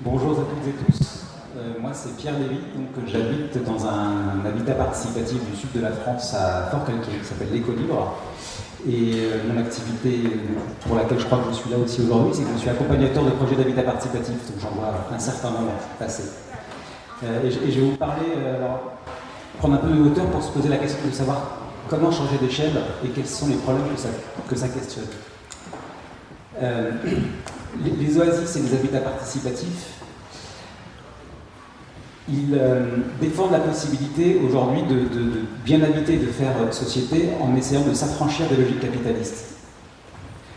Bonjour à toutes et tous. Euh, moi, c'est Pierre Lévy, donc j'habite dans un, habitat participatif du sud de la France à Fort-Calquier, qui s'appelle l'Éco-Libre. Et euh, mon activité pour laquelle je crois que je suis là aussi aujourd'hui, c'est que je suis accompagnateur de projets d'habitat participatif, donc j'en vois un certain nombre passer. Euh, et, je vais vous parler, prendre un peu de hauteur pour se poser la question de savoir comment changer d'échelle et quels sont les problèmes que ça questionne. Les, oasis et les habitats participatifs, ils euh, défendent la possibilité aujourd'hui de, bien habiter, de faire société en essayant de s'affranchir des logiques capitalistes.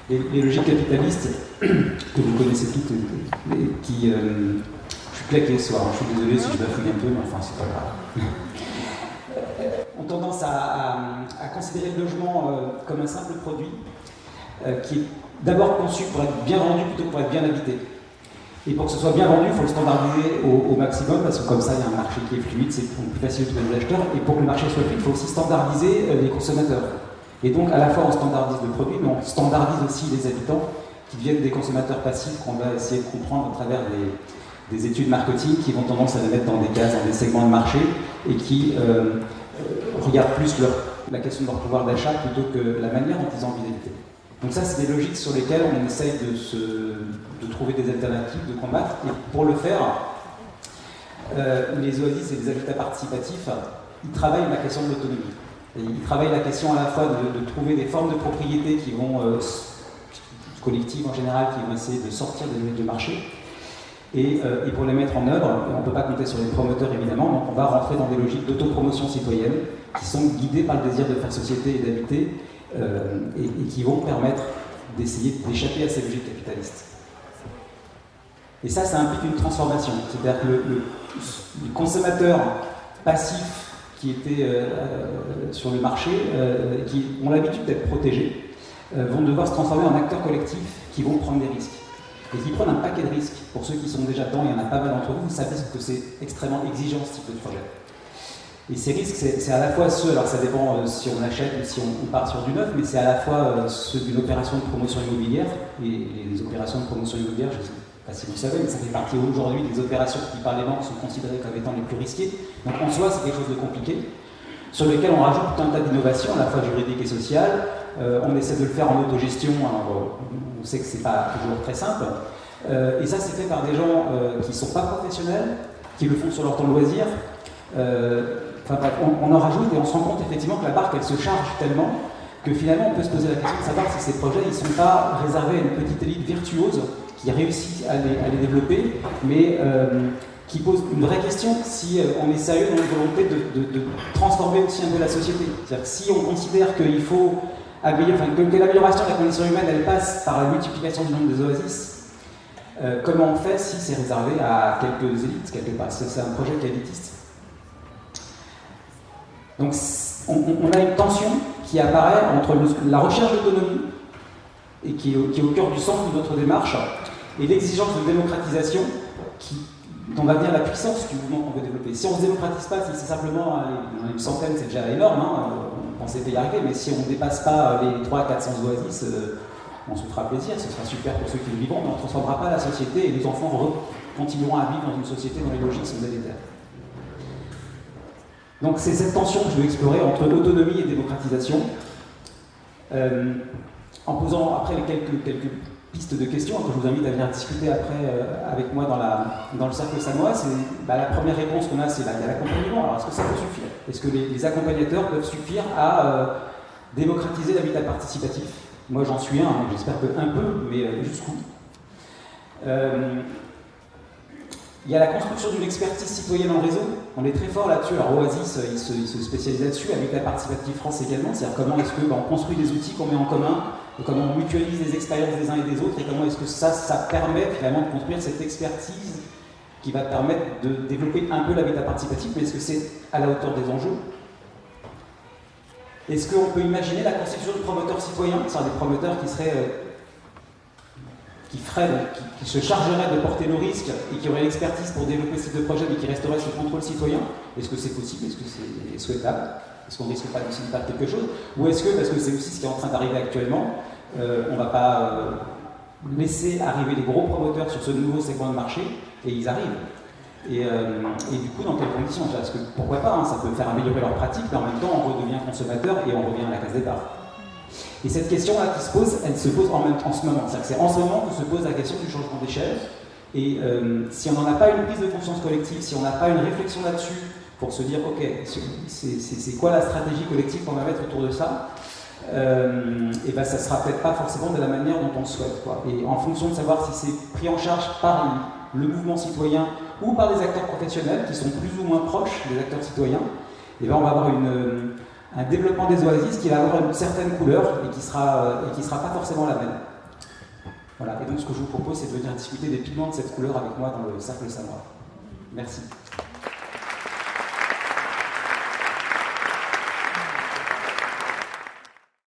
Les logiques capitalistes, que vous connaissez toutes, qui. Euh, je suis claqué ce soir, hein, je suis désolé si je bafouille un peu, mais enfin, c'est pas grave. ont tendance à, considérer le logement euh, comme un simple produit qui est d'abord conçu pour être bien vendu plutôt que pour être bien habité. Et pour que ce soit bien vendu, il faut le standardiser au, maximum, parce que comme ça, il y a un marché qui est fluide, c'est plus facile de trouver des acheteurs. Et pour que le marché soit fluide, il faut aussi standardiser euh, les consommateurs. Et donc, à la fois, on standardise le produit, mais on standardise aussi les habitants qui deviennent des consommateurs passifs qu'on va essayer de comprendre à travers des, études marketing qui vont tendance à les mettre dans des cases, dans des segments de marché, et qui euh, euh, regardent plus la question de leur pouvoir d'achat plutôt que la manière dont ils ont envie d'habiter. Donc ça, c'est des logiques sur lesquelles on essaye de, trouver des alternatives, de combattre. Et pour le faire, euh, les oasis et les habitats participatifs, ils travaillent la question de l'autonomie. Ils travaillent la question à la fois de, trouver des formes de propriété qui vont, euh, collectives en général, qui vont essayer de sortir des logiques de marché. Et, euh, et, pour les mettre en œuvre, on ne peut pas compter sur les promoteurs évidemment, donc on va rentrer dans des logiques d'autopromotion citoyenne qui sont guidées par le désir de faire société et d'habiter euh, et, qui vont permettre d'essayer d'échapper à ces logiques capitalistes. Et ça, ça implique une transformation. C'est-à-dire que le, consommateur passif qui était euh, euh, sur le marché, qui ont l'habitude d'être protégés, vont devoir se transformer en acteurs collectifs qui vont prendre des risques. Et qui prennent un paquet de risques. Pour ceux qui sont déjà dedans, il y en a pas mal d'entre vous, vous savez que c'est extrêmement exigeant ce type de projet. Et ces risques, c'est à la fois ceux, alors ça dépend euh, si on achète ou si on, part sur du neuf, mais c'est à la fois euh, ceux d'une opération de promotion immobilière, et, les opérations de promotion immobilière, je ne sais pas si vous savez, mais ça fait partie aujourd'hui des opérations qui par les banques sont considérées comme étant les plus risquées. Donc en soi, c'est quelque chose de compliqué, sur lequel on rajoute tout un tas d'innovations, à la fois juridiques et sociales. Euh, on essaie de le faire en autogestion, alors on sait que c'est pas toujours très simple. et ça, c'est fait par des gens qui ne sont pas professionnels, qui le font sur leur temps de loisir. On, en rajoute et on se rend compte effectivement que la barque, elle se charge tellement que finalement, on peut se poser la question de savoir si ces projets, ne sont pas réservés à une petite élite virtuose qui réussit à les, développer, mais euh, qui pose une vraie question si euh, on est sérieux dans une volonté de, transformer aussi un peu la société. C'est-à-dire si on considère qu'il faut que, l'amélioration de la condition humaine, elle passe par la multiplication du nombre des oasis, euh, comment on fait si c'est réservé à quelques élites, quelque part? C'est un projet qui est élitiste. Donc on, a une tension qui apparaît entre la recherche d'autonomie, et qui est, au, cœur du centre de notre démarche, et l'exigence de démocratisation qui, dont va venir la puissance du mouvement qu'on veut développer. Si on ne se démocratise pas, si c'est simplement une centaine, c'est déjà énorme, hein, on pensait y arriver, mais si on ne dépasse pas les 300-400 oasis, euh, on se fera plaisir, ce sera super pour ceux qui le vivront, mais on ne transformera pas la société et les enfants continueront à vivre dans une société dont les logiques sont délétères. Donc c'est cette tension que je veux explorer entre autonomie et démocratisation, euh, en posant après quelques, quelques pistes de questions que je vous invite à venir discuter après euh, avec moi dans, la, dans le cercle samoa. Bah, la première réponse qu'on a, c'est bah, l'accompagnement. Alors est-ce que ça peut suffire? Est-ce que les, accompagnateurs peuvent suffire à euh, démocratiser l'habitat participatif? Moi j'en suis un, j'espère que un peu, mais jusqu'où? Il y a la construction d'une expertise citoyenne en réseau. On est très fort là-dessus. Alors Oasis, il se, spécialise là-dessus, avec la participative France également. C'est-à-dire comment est-ce qu'on bah, construit des outils qu'on met en commun, comment on mutualise les expériences des uns et des autres, et comment est-ce que ça, ça permet finalement de construire cette expertise qui va permettre de développer un peu l'habitat participatif, mais est-ce que c'est à la hauteur des enjeux? Est-ce qu'on peut imaginer la constitution de promoteurs citoyens, c'est-à-dire des promoteurs qui seraient qui, se chargerait de porter le risque et qui aurait l'expertise pour développer ces deux projets mais qui resterait sous contrôle citoyen Est-ce que c'est possible? Est-ce que c'est souhaitable? Est-ce qu'on risque pas de faire quelque chose? Ou est-ce que, parce que c'est aussi ce qui est en train d'arriver actuellement, euh, on ne va pas euh, laisser arriver les gros promoteurs sur ce nouveau segment de marché, et ils arrivent. Et, euh, du coup, dans quelles conditions? Parce que pourquoi pas, hein, ça peut faire améliorer leur pratique, mais en même temps, on redevient consommateur et on revient à la case départ. Et cette question-là qui se pose, elle se pose en, ce moment. C'est en ce moment que se pose la question du changement d'échelle. Et euh, si on n'en a pas une prise de conscience collective, si on n'a pas une réflexion là-dessus pour se dire, ok, c'est quoi la stratégie collective qu'on va mettre autour de ça euh, et ben ça sera peut-être pas forcément de la manière dont on le souhaite. Et en fonction de savoir si c'est pris en charge par le mouvement citoyen ou par des acteurs professionnels qui sont plus ou moins proches des acteurs citoyens, et ben on va avoir une, un développement des oasis qui va avoir une certaine couleur et qui sera, et qui sera pas forcément la même. Voilà. Et donc ce que je vous propose, c'est de venir discuter des pigments de cette couleur avec moi dans le cercle savoir. Merci.